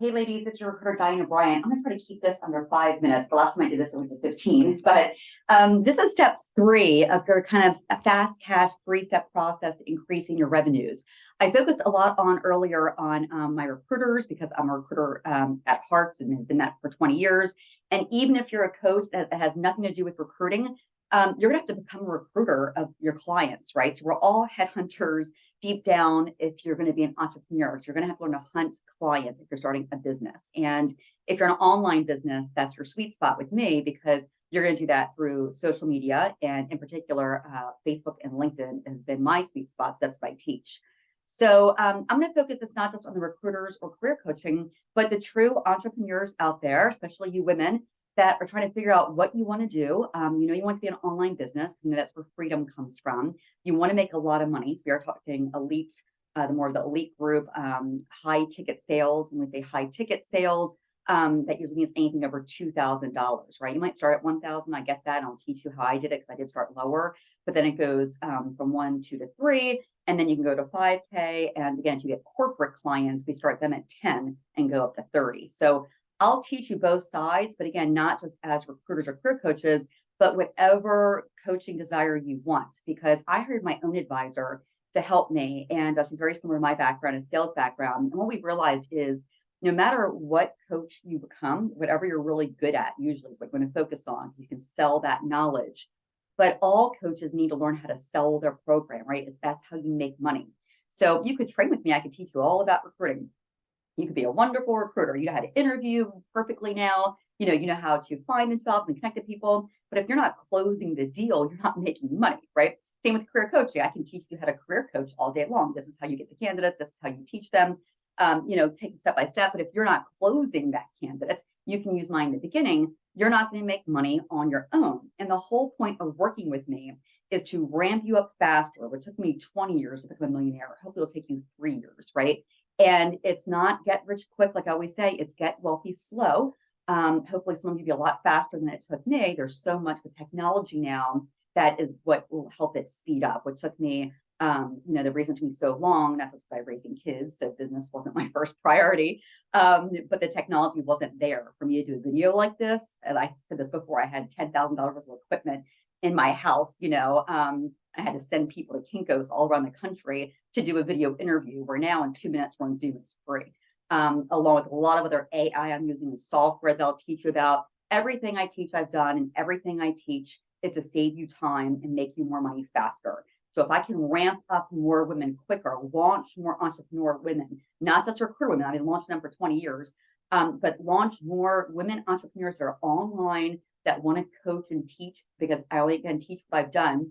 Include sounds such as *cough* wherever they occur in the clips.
Hey ladies, it's your recruiter Diana Bryant. I'm gonna try to keep this under five minutes. The last time I did this, it went to 15, but um, this is step three of your kind of a fast cash three-step process to increasing your revenues. I focused a lot on earlier on um, my recruiters because I'm a recruiter um, at heart and have been that for 20 years. And even if you're a coach that, that has nothing to do with recruiting, um, you're gonna have to become a recruiter of your clients, right? So we're all headhunters deep down if you're gonna be an entrepreneur. You're gonna have to learn to hunt clients if you're starting a business. And if you're an online business, that's your sweet spot with me because you're gonna do that through social media. And in particular, uh, Facebook and LinkedIn has been my sweet spots. That's what I teach. So um, I'm going to focus this not just on the recruiters or career coaching, but the true entrepreneurs out there, especially you women that are trying to figure out what you want to do. Um, you know, you want to be an online business. You know, that's where freedom comes from. You want to make a lot of money. So we are talking elite, uh, the more of the elite group, um, high ticket sales. When we say high ticket sales, um, that usually means anything over $2,000, right? You might start at 1,000. I get that. I'll teach you how I did it because I did start lower, but then it goes um, from one, two to three, and then you can go to 5K. And again, if you get corporate clients, we start them at 10 and go up to 30. So I'll teach you both sides, but again, not just as recruiters or career coaches, but whatever coaching desire you want, because I hired my own advisor to help me. And uh, she's very similar to my background and sales background. And what we've realized is no matter what coach you become, whatever you're really good at, usually is what you're going to focus on, you can sell that knowledge. But all coaches need to learn how to sell their program, right? It's that's how you make money. So you could train with me. I could teach you all about recruiting. You could be a wonderful recruiter. You know how to interview perfectly now. You know, you know how to find the jobs and connect to people. But if you're not closing the deal, you're not *laughs* making money, right? Same with career coaching. I can teach you how to career coach all day long. This is how you get the candidates. This is how you teach them. Um, you know, take step by step. But if you're not closing that candidate, you can use mine in the beginning. You're not going to make money on your own. And the whole point of working with me is to ramp you up faster, which took me 20 years to become a millionaire. Hopefully it'll take you three years, right? And it's not get rich quick, like I always say, it's get wealthy slow. Um, hopefully some of you be a lot faster than it took me. There's so much with technology now that is what will help it speed up, which took me, um, you know, the reason to me so long, not just because I'm raising kids, so business wasn't *laughs* my first priority, um, but the technology wasn't there for me to do a video like this. And I said this before, I had $10,000 worth of equipment in my house, you know, um, I had to send people to Kinko's all around the country to do a video interview where now in two minutes we're on Zoom, it's free. Um, along with a lot of other AI I'm using the software they'll teach you about. Everything I teach I've done and everything I teach is to save you time and make you more money faster. So if I can ramp up more women quicker, launch more entrepreneur women, not just recruit women, I've been launching them for 20 years, um, but launch more women entrepreneurs that are online that want to coach and teach because I only can teach what I've done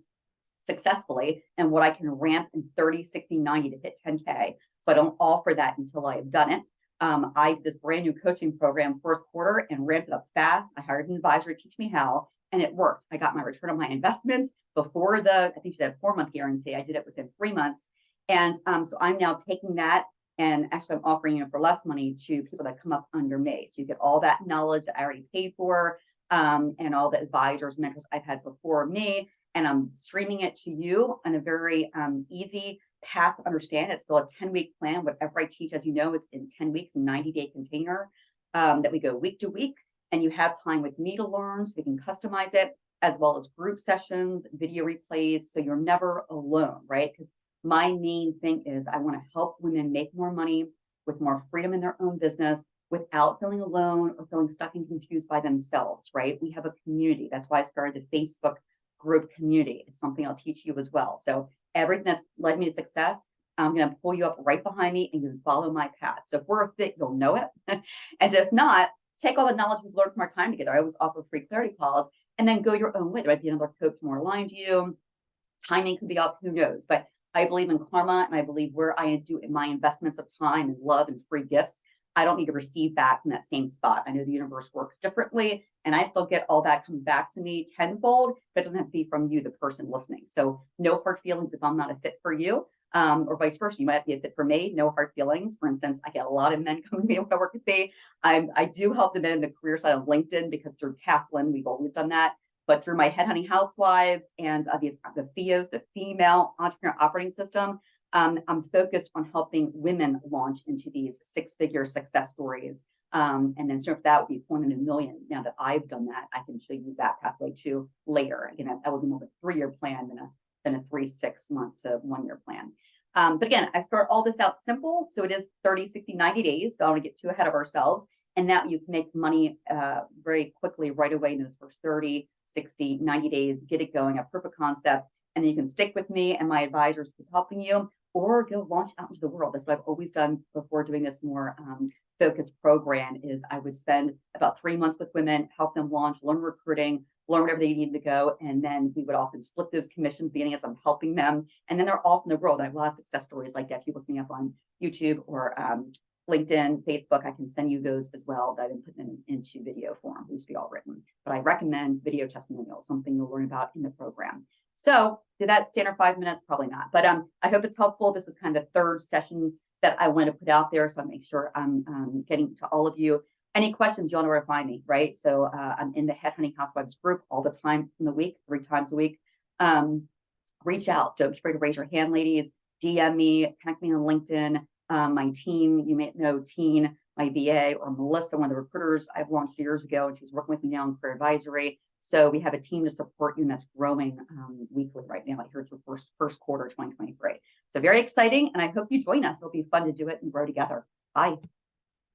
successfully and what I can ramp in 30, 60, 90 to hit 10K. So I don't offer that until I have done it. Um, I did this brand new coaching program fourth quarter and ramped it up fast. I hired an advisor to teach me how, and it worked. I got my return on my investments before the, I think she had a four month guarantee. I did it within three months. And um, so I'm now taking that and actually I'm offering it for less money to people that come up under me. So you get all that knowledge that I already paid for um, and all the advisors, mentors I've had before me and I'm streaming it to you on a very um, easy path to understand. It's still a 10 week plan. Whatever I teach, as you know, it's in 10 weeks, 90 day container um, that we go week to week. And you have time with me to learn so we can customize it as well as group sessions, video replays. So you're never alone, right? Because my main thing is I want to help women make more money with more freedom in their own business without feeling alone or feeling stuck and confused by themselves, right? We have a community. That's why I started the Facebook group community. It's something I'll teach you as well. So everything that's led me to success, I'm going to pull you up right behind me and you can follow my path. So if we're a fit, you'll know it. *laughs* and if not, take all the knowledge we've learned from our time together. I always offer free clarity calls and then go your own way. There might be another coach more aligned to you. Timing could be off, who knows? But I believe in karma and I believe where I do in my investments of time and love and free gifts, I don't need to receive back from that same spot. I know the universe works differently and I still get all that come back to me tenfold, but it doesn't have to be from you, the person listening. So no hard feelings if I'm not a fit for you. Um, or vice versa. You might be a fit for me, no hard feelings. For instance, I get a lot of men *laughs* come to me when I work with me. I'm, I do help the men in the career side of LinkedIn because through Kaplan, we've always done that. But through my headhunting housewives and uh, these, the FIOS, the female entrepreneur operating system, Um, I'm focused on helping women launch into these six-figure success stories. Um, and then sort of that would be one in a million. Now that I've done that, I can show you that pathway too later. Again, that- that would be more of a three-year plan than a than a three, six month to one year plan. Um, but again, I start all this out simple. So it is 30, 60, 90 days. So I don't want to get too ahead of ourselves. And now you can make money uh, very quickly right away in those first 30, 60, 90 days, get it going, a proof of concept, and then you can stick with me and my advisors keep helping you or go launch out into the world. That's what I've always done before doing this more um, focused program is I would spend about three months with women, help them launch, learn recruiting, learn whatever they needed to go. And then we would often split those commissions beginning as I'm helping them. And then they're off in the world. I have a lot of success stories like that. If you look me up on YouTube or um, LinkedIn, Facebook, I can send you those as well that I've been putting them into video form. These be all written, but I recommend video testimonials, something you'll learn about in the program. So did that stand for five minutes? Probably not, but um, I hope it's helpful. This was kind of the third session that I wanted to put out there. So I make sure I'm um, getting to all of you. Any questions, you'll know where to find me, right? So uh, I'm in the Headhunting Housewives group all the time in the week, three times a week. Um, reach out. Don't be afraid to raise your hand, ladies. DM me, connect me on LinkedIn. Um, my team, you may know Teen, my VA, or Melissa, one of the recruiters I've launched years ago, and she's working with me now in career advisory. So we have a team to support you, and that's growing um, weekly right now. I hear it's the first first quarter 2023. So very exciting, and I hope you join us. It'll be fun to do it and grow together. Bye.